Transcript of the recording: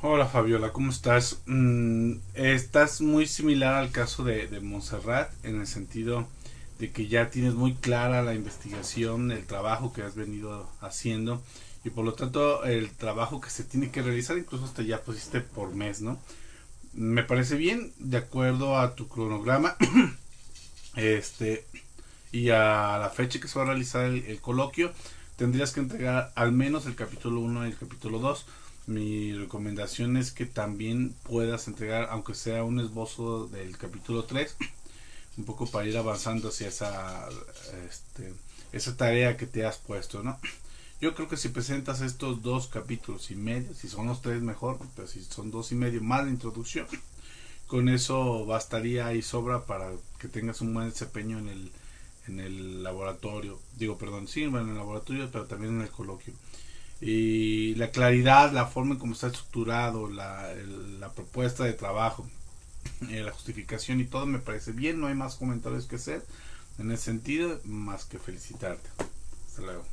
Hola Fabiola, ¿cómo estás? Mm, estás muy similar al caso de, de Montserrat en el sentido de que ya tienes muy clara la investigación, el trabajo que has venido haciendo y por lo tanto el trabajo que se tiene que realizar, incluso hasta ya pusiste por mes, ¿no? Me parece bien, de acuerdo a tu cronograma este y a la fecha que se va a realizar el, el coloquio, tendrías que entregar al menos el capítulo 1 y el capítulo 2 mi recomendación es que también puedas entregar, aunque sea un esbozo del capítulo 3, un poco para ir avanzando hacia esa, este, esa tarea que te has puesto, ¿no? Yo creo que si presentas estos dos capítulos y medio, si son los tres mejor, pero si son dos y medio más de introducción, con eso bastaría y sobra para que tengas un buen desempeño en el, en el laboratorio. Digo, perdón, sí, en el laboratorio, pero también en el coloquio y la claridad, la forma en cómo está estructurado, la, la propuesta de trabajo, eh, la justificación y todo me parece bien, no hay más comentarios que hacer en ese sentido, más que felicitarte. Hasta luego.